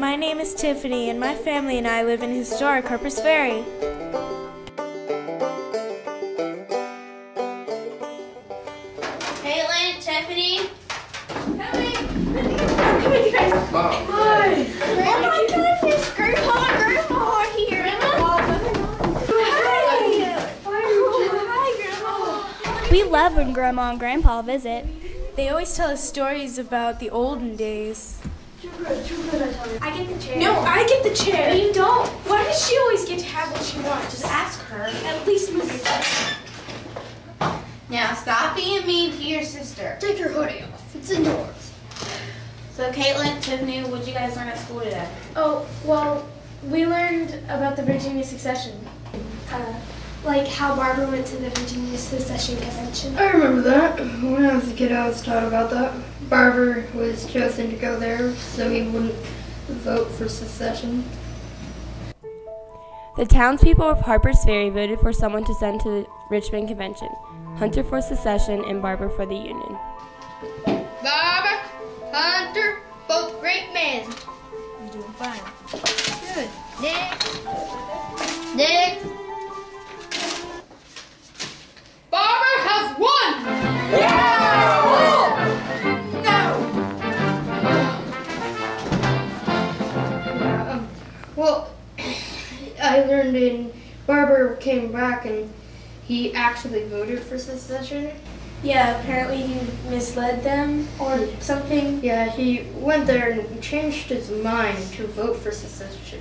My name is Tiffany, and my family and I live in historic Harpers Ferry. Caitlin, Tiffany. Mom. Oh my goodness, Grandpa and Grandma are here. Hi. Hi, Grandma. We love when Grandma and Grandpa visit. They always tell us stories about the olden days. I get the chair. No, I get the chair. you don't. Why does she always get to have what she wants? Just Ask her. at least move your chair. Now stop being mean to your sister. Take your hoodie off. It's indoors. So Caitlin, Tiffany, what did you guys learn at school today? Oh, well, we learned about the Virginia Secession. Uh, like how Barbara went to the Virginia Secession Convention. I remember that. When I was a kid, I was taught about that. Barbour was chosen to go there so he wouldn't vote for secession. The townspeople of Harpers Ferry voted for someone to send to the Richmond Convention Hunter for secession and Barbour for the Union. Barbour, Hunter, both great men. I'm doing fine. In Barbour came back and he actually voted for secession. Yeah, apparently he misled them or something. Yeah, he went there and changed his mind to vote for secession.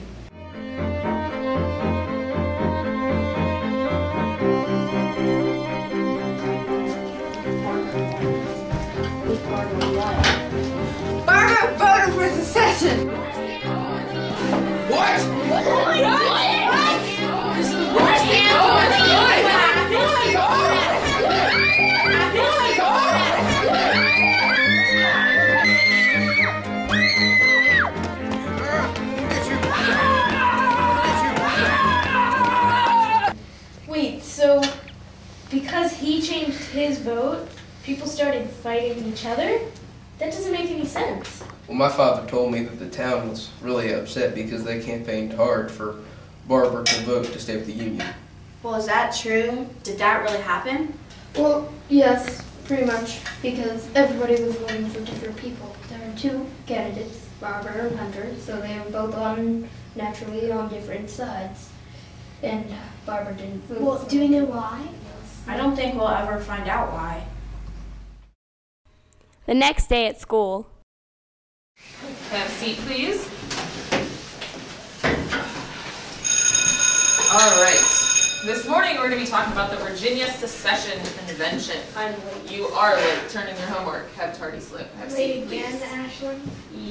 His vote, people started fighting each other? That doesn't make any sense. Well, my father told me that the town was really upset because they campaigned hard for Barbour to vote to stay with the Union. Well, is that true? Did that really happen? Well, yes, pretty much, because everybody was voting for different people. There were two candidates, Barbour and Hunter, so they were both on, naturally, on different sides. And uh, Barbour didn't vote Well, for do we know why? I don't think we'll ever find out why. The next day at school, Have a seat, please. All right. This morning we're going to be talking about the Virginia Secession Convention. I'm late. You are late. Turn in your homework. Have tardy slip. Have a Late seat, again, please. Ashlyn?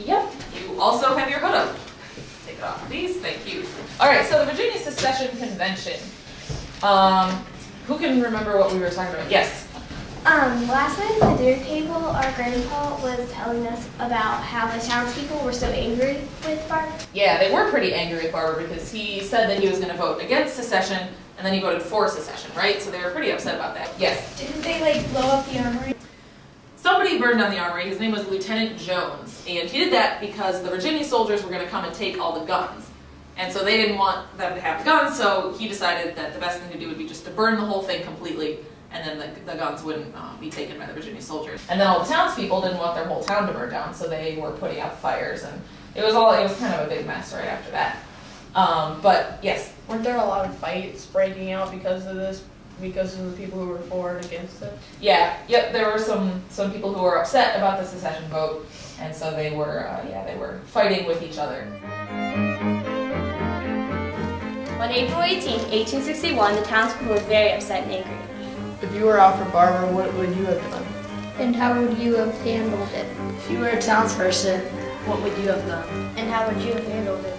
Yep. You also have your hood up. Take it off, please. Thank you. All right. So the Virginia Secession Convention. Um, who can remember what we were talking about? Yes. Um, last night at the dinner table, our grandpa was telling us about how the townspeople were so angry with Barb. Yeah, they were pretty angry with Barbour because he said that he was going to vote against secession, and then he voted for secession, right? So they were pretty upset about that. Yes. Didn't they like blow up the armory? Somebody burned down the armory. His name was Lieutenant Jones, and he did that because the Virginia soldiers were going to come and take all the guns. And so they didn't want them to have the guns, so he decided that the best thing to do would be just to burn the whole thing completely, and then the, the guns wouldn't uh, be taken by the Virginia soldiers. And then all the townspeople didn't want their whole town to burn down, so they were putting out fires, and it was all it was kind of a big mess right after that. Um, but yes, Weren't there a lot of fights breaking out because of this? Because of the people who were for and against it? Yeah, yep. There were some some people who were upset about the secession vote, and so they were uh, yeah they were fighting with each other. On April 18, 1861, the townspeople were very upset and angry. If you were Alfred Barbour, what would you have done? And how would you have handled it? If you were a townsperson, what would you have done? And how would you have handled it?